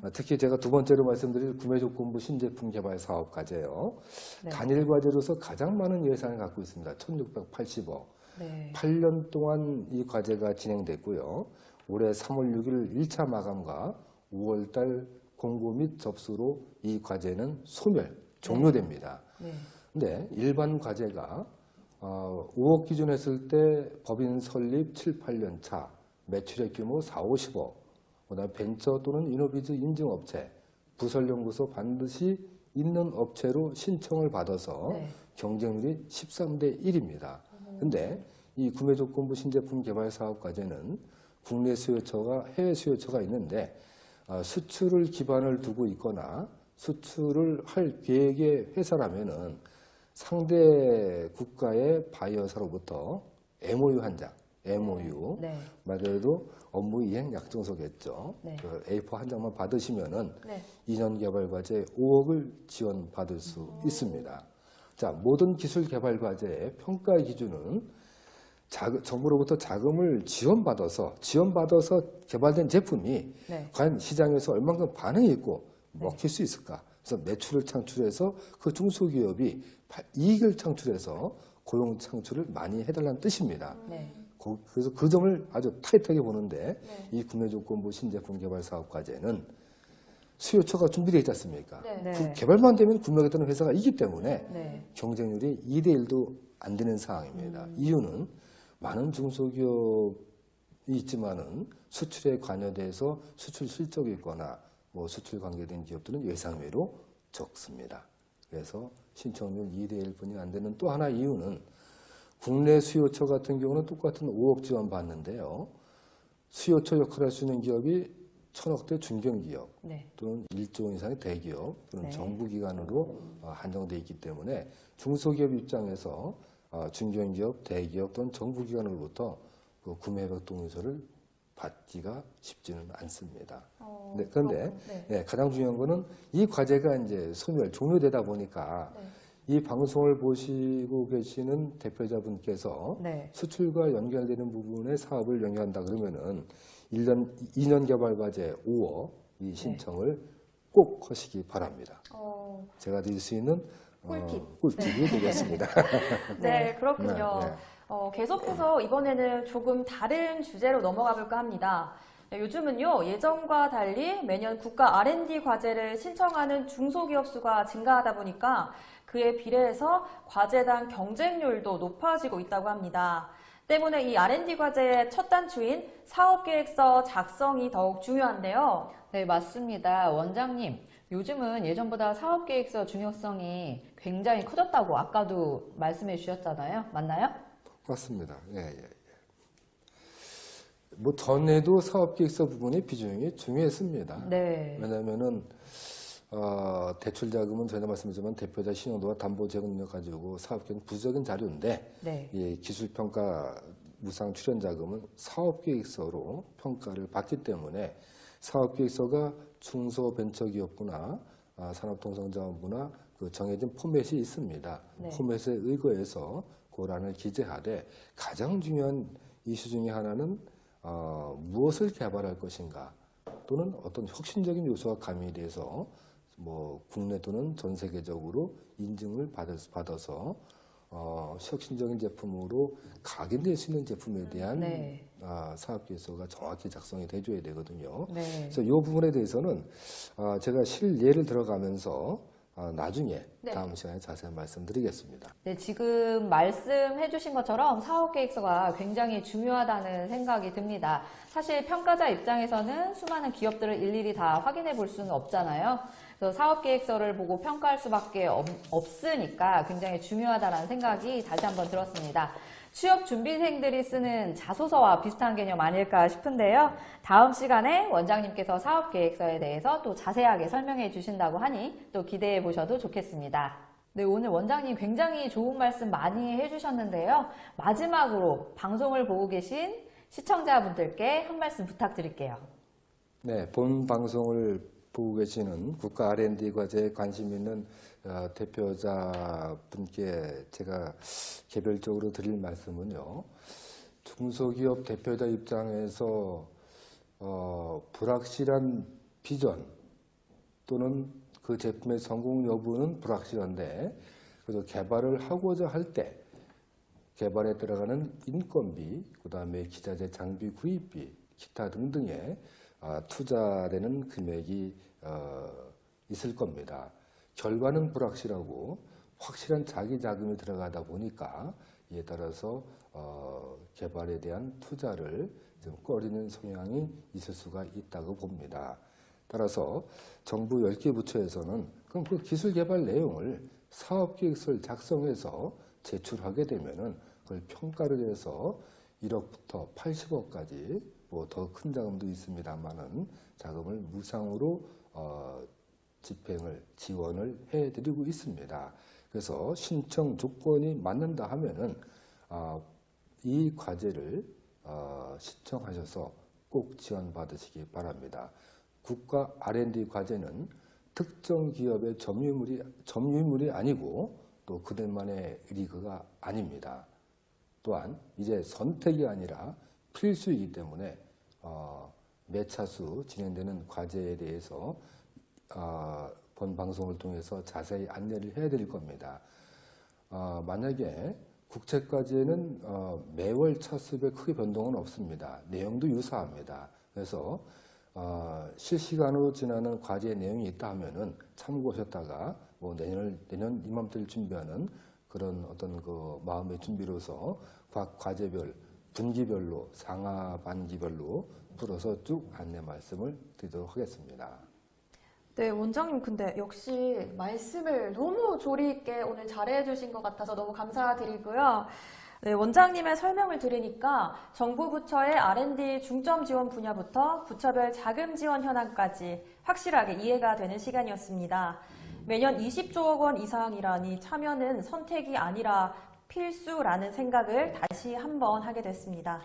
아, 특히 제가 두 번째로 말씀드릴 구매조건부 신제품 개발 사업 과제요. 네. 단일 과제로서 가장 많은 예산을 갖고 있습니다. 1680억. 네. 8년 동안 이 과제가 진행됐고요. 올해 3월 6일 1차 마감과 5월 달 공고 및 접수로 이 과제는 소멸, 종료됩니다. 네. 근데 일반 과제가 어, 5억 기준 했을 때 법인 설립 7, 8년 차, 매출액 규모 4, 50억, 그다음에 벤처 또는 이노비즈 인증업체, 부설연구소 반드시 있는 업체로 신청을 받아서 네. 경쟁률이 13대 1입니다. 근데 이 구매조건부 신제품 개발 사업 과제는 국내 수요처가 해외 수요처가 있는데 아, 수출을 기반을 두고 있거나 수출을 할 계획의 회사라면은 상대 국가의 바이어사로부터 MOU 한 장, MOU 네. 말 그대로 업무 이행 약정서겠죠. 네. 그 A4 한 장만 받으시면은 네. 2년 개발 과제 5억을 지원 받을 수 있습니다. 자, 모든 기술 개발 과제의 평가 기준은 자- 정부로부터 자금을 지원받아서 지원받아서 개발된 제품이 네. 과연 시장에서 얼만큼 반응이 있고 먹힐 수 있을까? 그래서 매출을 창출해서 그 중소기업이 파- 이익을 창출해서 고용 창출을 많이 해달라는 뜻입니다. 네. 거- 그래서 그 점을 아주 타이트하게 보는데 네. 이 구매조건부 신제품 개발 사업 과제는 수요처가 준비되어 있지 않습니까? 네. 네. 그 개발만 되면 구매하겠다는 회사가 있기 때문에 네. 경쟁률이 2대 1도 안 되는 상황입니다. 음. 이유는 많은 중소기업이 있지만은 수출에 관여돼서 수출 실적이 있거나 뭐 수출 관계된 기업들은 예상외로 적습니다. 그래서 신청률 2대 1뿐이 안 되는 또 하나 이유는 국내 수요처 같은 경우는 똑같은 5억 지원 받는데요. 수요처 역할을 할 수 있는 기업이 천억대 중견기업 네. 또는 1조 원 이상의 대기업 또는 네. 정부기관으로 어, 한정돼 있기 때문에 중소기업 입장에서 어, 중견기업, 대기업 또는 정부기관으로부터 그 구매협약 동의서를 받기가 쉽지는 않습니다. 어, 네, 그런데 그렇군. 네. 네, 가장 중요한 거는 이 과제가 이제 소멸, 종료되다 보니까 네. 이 방송을 보시고 계시는 대표자분께서 네. 수출과 연결되는 부분에 사업을 영위한다 그러면은 1년, 2년 개발 과제 5억 이 신청을 꼭 하시기 바랍니다. 어, 제가 드릴 수 있는 꿀팁. 어, 꿀팁이 되겠습니다. 네, 그렇군요. 어, 계속해서 이번에는 조금 다른 주제로 넘어가 볼까 합니다. 네, 요즘은요, 예전과 달리 매년 국가 R&D 과제를 신청하는 중소기업 수가 증가하다 보니까 그에 비례해서 과제당 경쟁률도 높아지고 있다고 합니다. 때문에 이 R&D 과제의 첫 단추인 사업계획서 작성이 더욱 중요한데요. 네, 맞습니다. 원장님, 요즘은 예전보다 사업계획서 중요성이 굉장히 커졌다고 아까도 말씀해 주셨잖아요. 맞나요? 맞습니다. 예, 예, 예. 뭐 전에도 사업계획서 부분의 비중이 중요했습니다. 네. 왜냐하면은 어, 대출 자금은 전에 말씀드렸지만 대표자 신용도와 담보 재건 능력 가지고 사업계획은 부적인 자료인데 네. 이 기술평가 무상 출연 자금은 사업계획서로 평가를 받기 때문에 사업계획서가 중소벤처기업부나 아, 산업통상자원부나 그 정해진 포맷이 있습니다. 네. 포맷에 의거해서 고란을 기재하되 가장 중요한 이슈 중에 하나는 어, 무엇을 개발할 것인가 또는 어떤 혁신적인 요소가 가미돼서 뭐 국내 또는 전 세계적으로 인증을 받아서, 받아서 어, 혁신적인 제품으로 각인될 수 있는 제품에 대한 네. 아, 사업 계획서가 정확히 작성이 돼줘야 되거든요. 네. 그래서 이 부분에 대해서는 아, 제가 실예를 들어가면서 아, 나중에 네. 다음 시간에 자세히 말씀드리겠습니다. 네, 지금 말씀해 주신 것처럼 사업 계획서가 굉장히 중요하다는 생각이 듭니다. 사실 평가자 입장에서는 수많은 기업들을 일일이 다 확인해 볼 수는 없잖아요. 그래서 사업 계획서를 보고 평가할 수밖에 없, 없으니까 굉장히 중요하다는 생각이 다시 한번 들었습니다. 취업 준비생들이 쓰는 자소서와 비슷한 개념 아닐까 싶은데요. 다음 시간에 원장님께서 사업 계획서에 대해서 또 자세하게 설명해 주신다고 하니 또 기대해 보셔도 좋겠습니다. 네, 오늘 원장님 굉장히 좋은 말씀 많이 해주셨는데요. 마지막으로 방송을 보고 계신 시청자분들께 한 말씀 부탁드릴게요. 네, 본 방송을 보고 계시는 국가 R&D 과제에 관심 있는 어, 대표자분께 제가 개별적으로 드릴 말씀은요. 중소기업 대표자 입장에서 어, 불확실한 비전 또는 그 제품의 성공 여부는 불확실한데 그래도 개발을 하고자 할 때 개발에 들어가는 인건비, 그 다음에 기자재 장비 구입비, 기타 등등에 아, 투자되는 금액이 어, 있을 겁니다. 결과는 불확실하고 확실한 자기 자금이 들어가다 보니까 이에 따라서 어, 개발에 대한 투자를 좀 꺼리는 성향이 있을 수가 있다고 봅니다. 따라서 정부 10개 부처에서는 그럼 그 기술 개발 내용을 사업 계획서를 작성해서 제출하게 되면은 그걸 평가를 해서 1억부터 80억까지 뭐 더 큰 자금도 있습니다만은 자금을 무상으로 어, 집행을 지원을 해드리고 있습니다. 그래서 신청 조건이 맞는다 하면은 아, 이 과제를 어, 신청하셔서 꼭 지원 받으시기 바랍니다. 국가 R&D 과제는 특정 기업의 점유물이 점유물이 아니고 또 그들만의 리그가 아닙니다. 또한 이제 선택이 아니라 필수이기 때문에 어, 매차수 진행되는 과제에 대해서 어, 본 방송을 통해서 자세히 안내를 해드릴 겁니다. 어, 만약에 국책과제는 어, 매월 차수에 크게 변동은 없습니다. 내용도 유사합니다. 그래서 어, 실시간으로 지나는 과제 내용이 있다 하면은 참고하셨다가 뭐 내년 내년 이맘때를 준비하는 그런 어떤 그 마음의 준비로서 각 과제별 분기별로 상하 반기별로 풀어서 쭉 안내 말씀을 드리도록 하겠습니다. 네, 원장님, 근데 역시 말씀을 너무 조리 있게 오늘 잘해 주신 것 같아서 너무 감사드리고요. 네, 원장님의 설명을 들으니까 정부 부처의 R&D 중점 지원 분야부터 부처별 자금 지원 현황까지 확실하게 이해가 되는 시간이었습니다. 매년 20조억 원 이상이라니 참여는 선택이 아니라 필수라는 생각을 다시 한번 하게 됐습니다.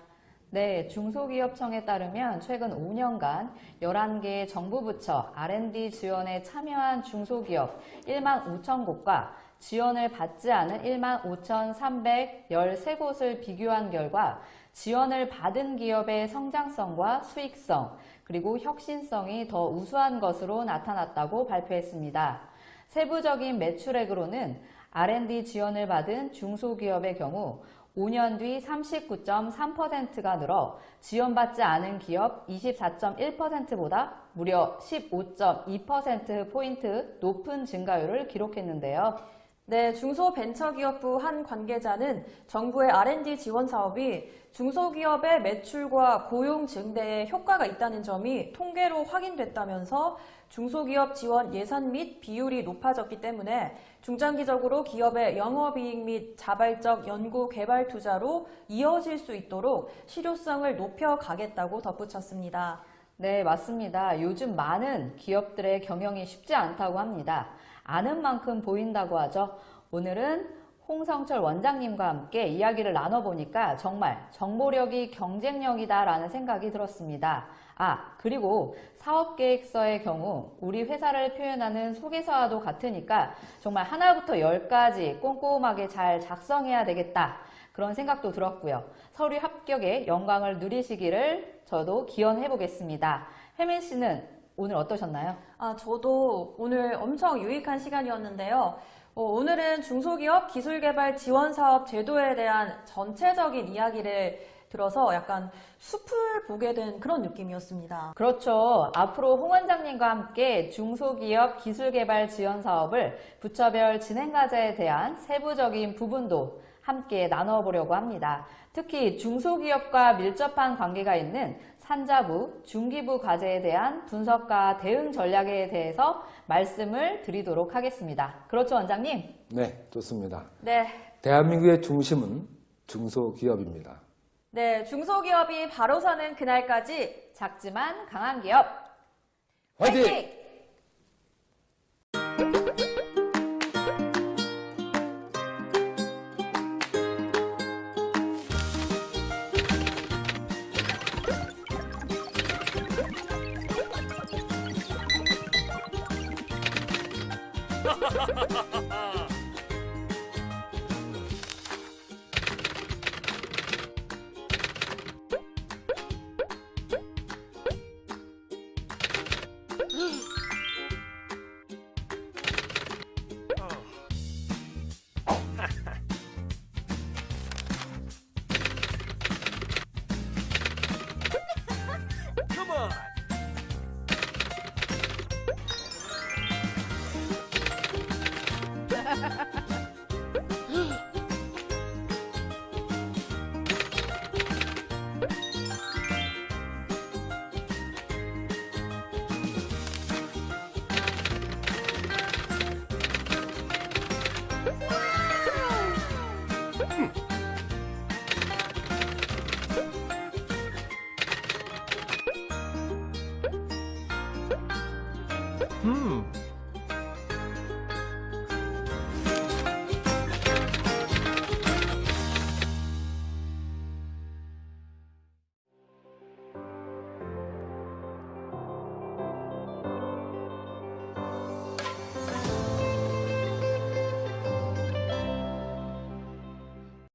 네, 중소기업청에 따르면 최근 5년간 11개 정부 부처 R&D 지원에 참여한 중소기업 1만 5천 곳과 지원을 받지 않은 1만 5,313곳을 비교한 결과 지원을 받은 기업의 성장성과 수익성, 그리고 혁신성이 더 우수한 것으로 나타났다고 발표했습니다. 세부적인 매출액으로는 R&D 지원을 받은 중소기업의 경우 5년 뒤 39.3%가 늘어 지원받지 않은 기업 24.1%보다 무려 15.2%포인트 높은 증가율을 기록했는데요. 네, 중소벤처기업부 한 관계자는 정부의 R&D 지원 사업이 중소기업의 매출과 고용 증대에 효과가 있다는 점이 통계로 확인됐다면서 중소기업 지원 예산 및 비율이 높아졌기 때문에 중장기적으로 기업의 영업이익 및 자발적 연구 개발 투자로 이어질 수 있도록 실효성을 높여가겠다고 덧붙였습니다. 네, 맞습니다. 요즘 많은 기업들의 경영이 쉽지 않다고 합니다. 아는 만큼 보인다고 하죠. 오늘은 홍성철 원장님과 함께 이야기를 나눠보니까 정말 정보력이 경쟁력이다라는 생각이 들었습니다. 아, 그리고 사업계획서의 경우 우리 회사를 표현하는 소개서와도 같으니까 정말 하나부터 열까지 꼼꼼하게 잘 작성해야 되겠다. 그런 생각도 들었고요. 서류 합격에 영광을 누리시기를 저도 기원해 보겠습니다. 혜민 씨는 오늘 어떠셨나요? 아, 저도 오늘 엄청 유익한 시간이었는데요. 어, 오늘은 중소기업 기술개발 지원사업 제도에 대한 전체적인 이야기를 들어서 약간 숲을 보게 된 그런 느낌이었습니다. 그렇죠. 앞으로 홍 원장님과 함께 중소기업 기술개발 지원 사업을 부처별 진행과제에 대한 세부적인 부분도 함께 나눠보려고 합니다. 특히 중소기업과 밀접한 관계가 있는 산자부, 중기부 과제에 대한 분석과 대응 전략에 대해서 말씀을 드리도록 하겠습니다. 그렇죠, 원장님? 네, 좋습니다. 네. 대한민국의 중심은 중소기업입니다. 네, 중소기업이 바로 사는 그날까지 작지만 강한 기업. 화이팅!